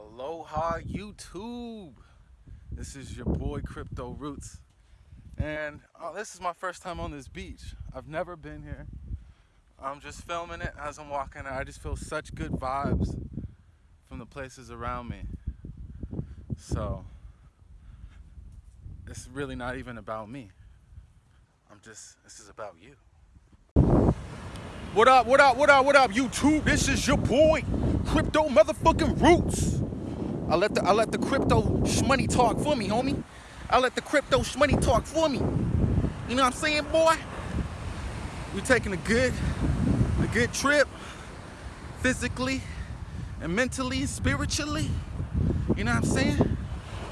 Aloha YouTube. This is your boy Crypto Roots. And oh, this is my first time on this beach. I've never been here. I'm just filming it as I'm walking. I just feel such good vibes from the places around me. So it's really not even about me. I'm just, this is about you. What up, what up, what up, what up, YouTube? This is your boy, Crypto Motherfucking Roots. I let the I let the crypto shmoney talk for me, homie. I let the crypto shmoney talk for me. You know what I'm saying, boy? We're taking a good, a good trip, physically and mentally, spiritually. You know what I'm saying?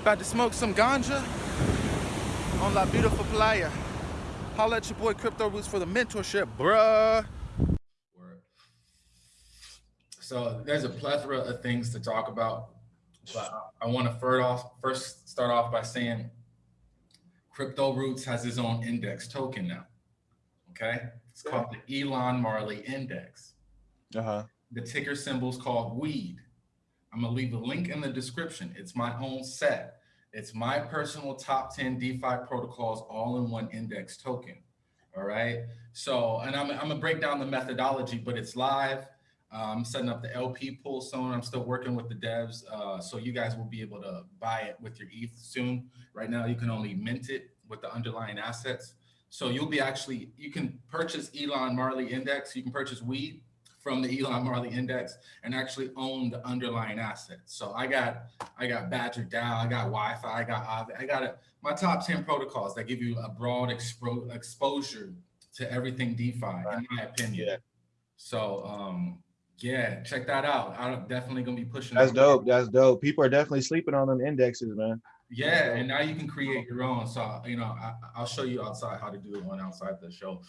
About to smoke some ganja on La Beautiful Playa. Holla at your boy Crypto Roots for the mentorship, bruh. So there's a plethora of things to talk about, but I want to first off first start off by saying Crypto Roots has his own index token now. Okay, it's called the Elon Marley Index. Uh huh. The ticker symbol is called Weed. I'm gonna leave a link in the description. It's my own set. It's my personal top 10 DeFi protocols all in one index token. All right. So, and I'm, I'm gonna break down the methodology, but it's live. I'm setting up the LP pool soon. I'm still working with the devs. Uh, so you guys will be able to buy it with your ETH soon. Right now, you can only mint it with the underlying assets. So you'll be actually, you can purchase Elon Marley Index. You can purchase weed from the Elon Marley Index and actually own the underlying assets. So I got, I got Badger DAO, I got YFI, I got Aave, I got a, my top 10 protocols that give you a broad expo exposure to everything DeFi, in my opinion. Yeah. So, um, yeah, check that out. I'm definitely gonna be pushing. That's dope. That's dope. People are definitely sleeping on them indexes, man. Yeah, and now you can create your own. So you know, I, will show you outside how to do one outside the show.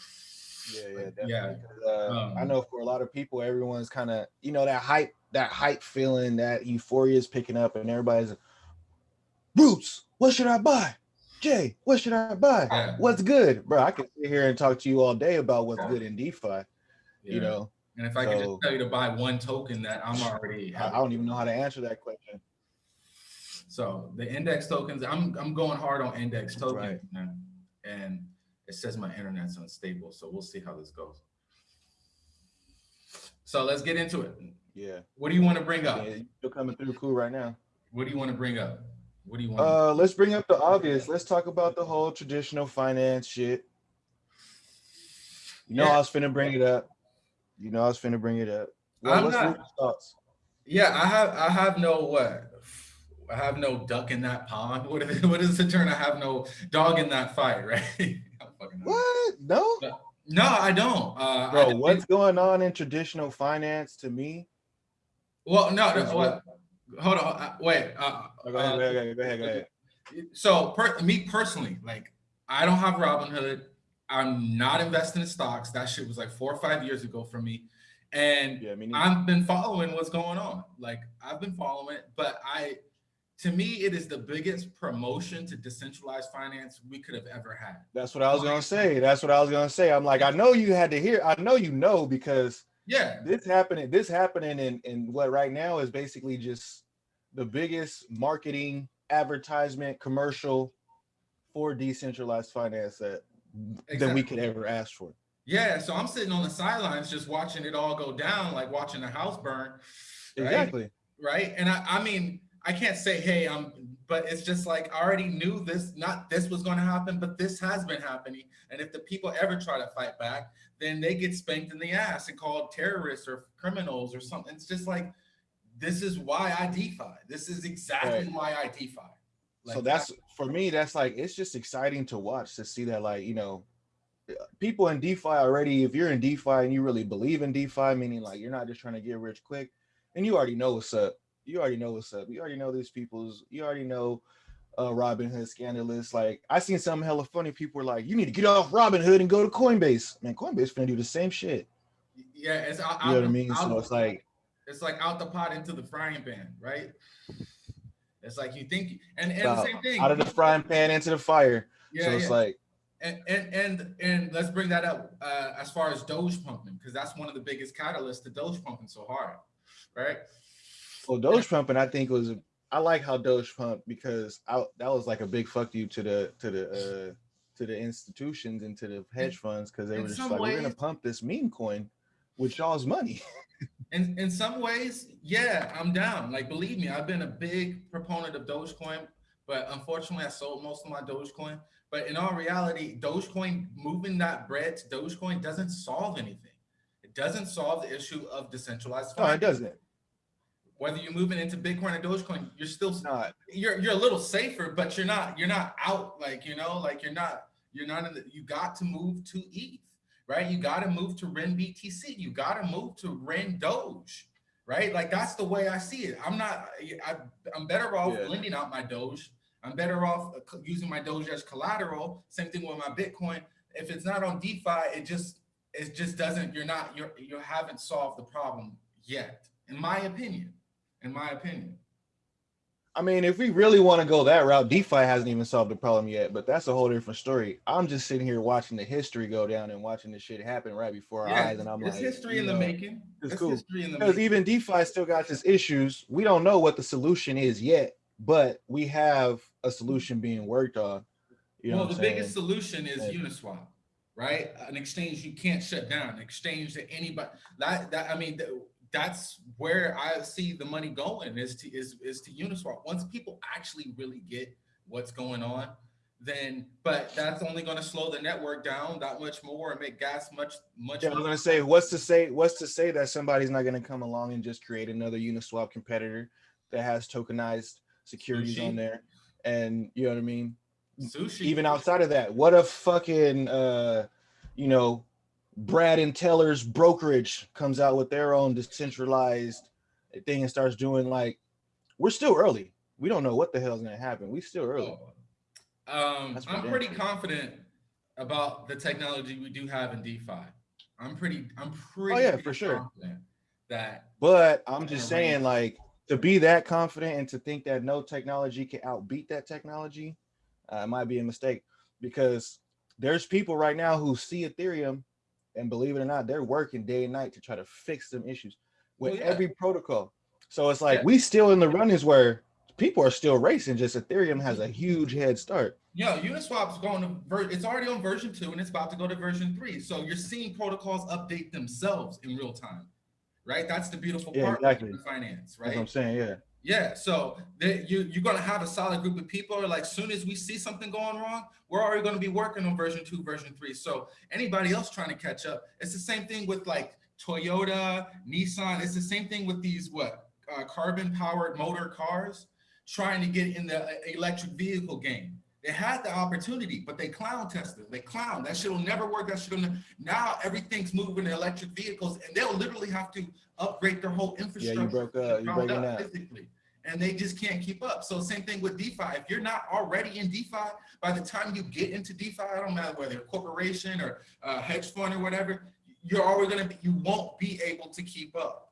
Yeah, yeah, definitely. yeah. Uh, um, I know for a lot of people, everyone's kind of you know that hype, that hype feeling, that euphoria is picking up, and everybody's Roots. What should I buy? Jay, what should I buy? Yeah. What's good, bro? I can sit here and talk to you all day about what's yeah. good in DeFi. Yeah. You know, and if I so, could just tell you to buy one token that I'm already, I don't even know how to answer that question. So the index tokens, I'm I'm going hard on index tokens, right. and it says my internet's unstable, so we'll see how this goes. So let's get into it. Yeah. What do you want to bring up? Yeah, you're coming through cool right now. What do you want to bring up? What do you want? Uh, let's bring up the obvious. Let's talk about the whole traditional finance shit. You know, yeah. I was finna bring it up. You know, I was finna bring it up. Well, I'm not, thoughts? Yeah, I have I have no what I have no duck in that pond. What is, what is the term? I have no dog in that fight, right? what? No? no. I don't. Uh, Bro, I what's going on in traditional finance to me? Well, no, no what? Hold on. Uh, wait. Uh, oh, go, ahead, uh, go, ahead, go ahead. Go ahead. So, per, me personally, like, I don't have Robinhood. I'm not investing in stocks. That shit was like four or five years ago for me. And yeah, I've been following what's going on. Like I've been following it, but I, to me, it is the biggest promotion to decentralized finance we could have ever had. That's what I was gonna say. That's what I was gonna say. I'm like, I know you had to hear. I know you know because yeah, this happening. This happening in in what right now is basically just the biggest marketing advertisement commercial for decentralized finance that exactly. than we could ever ask for. Yeah, so I'm sitting on the sidelines just watching it all go down, like watching the house burn. Right? Exactly. Right. And I, I mean, I can't say, hey, I'm, but it's just like I already knew this, not this was going to happen, but this has been happening. And if the people ever try to fight back, then they get spanked in the ass and called terrorists or criminals or something. It's just like, this is why I DeFi. This is exactly right. why I DeFi. Like so that's for me, that's like it's just exciting to watch to see that, like, you know, people in DeFi already, if you're in DeFi and you really believe in DeFi, meaning like you're not just trying to get rich quick, and you already know what's up. You already know what's up. You already know these people's, you already know uh Robinhood scandalous. Like I seen some hella funny people were like, you need to get off Robinhood and go to Coinbase. Man, Coinbase gonna do the same shit. Yeah, it's out, you know what I mean. so it's like it's like out the pot into the frying pan, right? It's like you think, and, and the same thing. Out of the frying pan into the fire. Yeah, so it's yeah. like. And, and and and let's bring that up uh, as far as Doge pumping because that's one of the biggest catalysts to Doge pumping so hard, right? Well, Doge pumping, I think was I like how Doge pumped because I, that was like a big fuck you to the to the uh to the institutions and to the hedge funds because they in were just some like, we're gonna pump this meme coin with y'all's money. In in some ways, yeah, I'm down. Like believe me, I've been a big proponent of Dogecoin, but unfortunately, I sold most of my Dogecoin. But in all reality, Dogecoin moving that bread to Dogecoin doesn't solve anything. It doesn't solve the issue of decentralized No, it doesn't. Whether you're moving into Bitcoin or Dogecoin, you're still not. you're you're a little safer, but you're not you're not out like you know like you're not you're not in the you got to move to ETH, right? You got to move to Ren BTC. You got to move to Ren Doge, right? Like that's the way I see it. I'm not I, I'm better off Yeah. lending out my Doge. I'm better off uh, using my Doge as collateral. Same thing with my Bitcoin. If it's not on DeFi, it just it just doesn't. You're not you're you haven't solved the problem yet, in my opinion. In my opinion. I mean, if we really want to go that route, DeFi hasn't even solved the problem yet, but that's a whole different story. I'm just sitting here watching the history go down and watching the shit happen right before our eyes, and I'm it's like, history in the know, making. it's It's cool. history in the Because even DeFi still got its issues. We don't know what the solution is yet, but we have a solution being worked on. You know well, the I'm biggest solution is Yeah. Uniswap, right? An exchange you can't shut down. An exchange that anybody that that I mean that's where I see the money going is to is is to Uniswap. Once people actually really get what's going on, then but that's only going to slow the network down that much more and make gas much much. Yeah, I was gonna say, what's to say? What's to say that somebody's not gonna come along and just create another Uniswap competitor that has tokenized securities Sushi. on there, and you know what I mean? sushi. Even outside of that, what if fucking uh, you know, Brad and Teller's brokerage comes out with their own decentralized thing and starts doing like, we're still early. We don't know what the hell's gonna happen. We still early. Um, I'm pretty confident about the technology we do have in DeFi. I'm pretty, I'm pretty. Oh, yeah, for sure. That But I'm just saying, like, to be that confident and to think that no technology can outbeat that technology, uh, it might be a mistake because there's people right now who see Ethereum and believe it or not, they're working day and night to try to fix some issues with Well, yeah. every protocol. So it's like Yeah. we still in the runnings where people are still racing, just Ethereum has a huge head start. Yeah, Uniswap's going to ver- it's already on version two and it's about to go to version three. So you're seeing protocols update themselves in real time, right? That's the beautiful Yeah, part exactly. of finance, That's what I'm saying. Yeah. Yeah. So the, you you're gonna have a solid group of people. Like soon as we see something going wrong, we're already gonna be working on version two, version three. So anybody else trying to catch up, it's the same thing with like Toyota, Nissan. It's the same thing with these what uh, carbon powered motor cars trying to get in the uh, electric vehicle game. They had the opportunity, but they clown tested. They clown. That shit will never work. That shit will ne- now everything's moving to electric vehicles, and they'll literally have to upgrade their whole infrastructure. broke from the up. You breaking up up. physically, and they just can't keep up. So same thing with DeFi. If you're not already in DeFi, by the time you get into DeFi, I don't matter whether a corporation or a hedge fund or whatever, you're always gonna be. You won't be able to keep up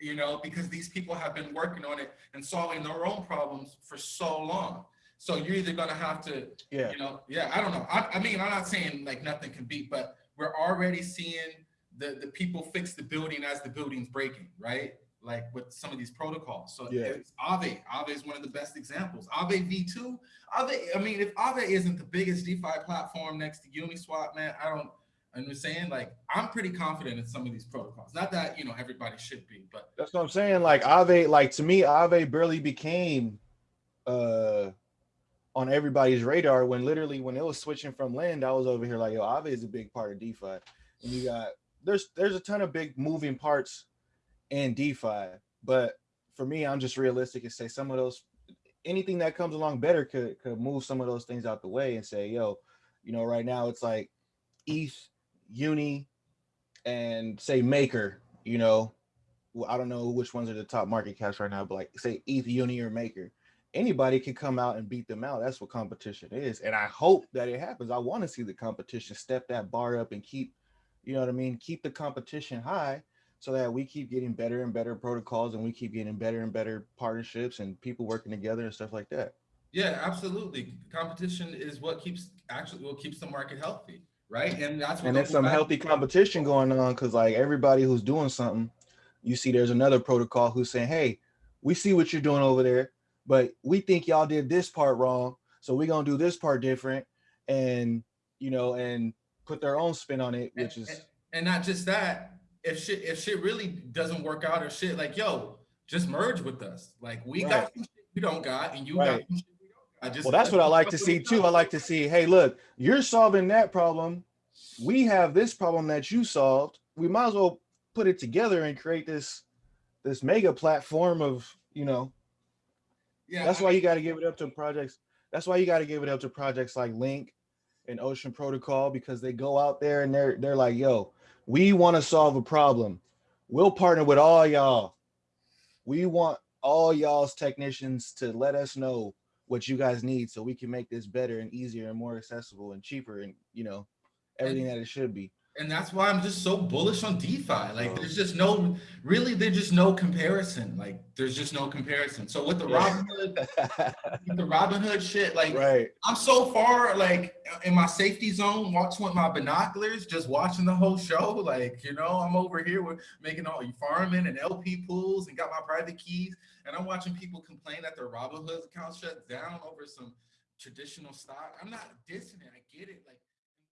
you know, because these people have been working on it and solving their own problems for so long. So you're either gonna have to, Yeah. you know, yeah, I don't know. I, I mean, I'm not saying like nothing can beat, but we're already seeing the, the people fix the building as the building's breaking, right? Like with some of these protocols. So Yeah. it's Aave. Aave is one of the best examples. Aave V2, Aave, I mean, if Aave isn't the biggest DeFi platform next to Uniswap, man, I don't, I'm saying, like, I'm pretty confident in some of these protocols. Not that, you know, everybody should be, but That's what I'm saying. Like Aave, like to me, Aave barely became uh on everybody's radar when literally when it was switching from LEND, I was over here like, yo, Aave is a big part of DeFi. And you got there's there's a ton of big moving parts in DeFi, but for me, I'm just realistic and say some of those anything that comes along better could could move some of those things out the way and say, yo, you know, right now it's like ETH, Uni, and say Maker, you know, I don't know which ones are the top market caps right now, but like say ETH, Uni, or Maker, anybody can come out and beat them out. That's what competition is, and I hope that it happens. I want to see the competition step that bar up and keep, you know what I mean, keep the competition high, so that we keep getting better and better protocols, and we keep getting better and better partnerships and people working together and stuff like that. yeah, absolutely. Competition is what keeps actually what keeps the market healthy, right? And that's what and the there's some healthy competition going on because like everybody who's doing something you see there's another protocol who's saying hey we see what you're doing over there, but we think y'all did this part wrong, so we're gonna do this part different, and you know, and put their own spin on it, which And- is and not just that, if shit if shit really doesn't work out or shit, like yo, just merge with us. Like we Right. got you don't got, and you got Right. some shit don't got. Just well, that's what I like to see too. I like to see, hey, look, you're solving that problem. We have this problem that you solved. We might as well put it together and create this this mega platform of, you know, Yeah, that's I why mean, you got to give it up to projects. That's why you got to give it up to projects like Link and Ocean Protocol because they go out there and they're they're like, yo, we want to solve a problem. We'll partner with all y'all. We want all y'all's technicians to let us know what you guys need so we can make this better and easier and more accessible and cheaper and you know everything that it should be. And that's why I'm just so bullish on DeFi. Like Oh. there's just no really there's just no comparison. Like there's just no comparison. So with the Robinhood, with the Robinhood shit, like right. I'm so far like in my safety zone, watching with my binoculars, just watching the whole show. Like, you know, I'm over here with making all you farming and LP pools and got my private keys. And I'm watching people complain that their Robinhood account shut down over some traditional stock. I'm not dissing it. I get it. Like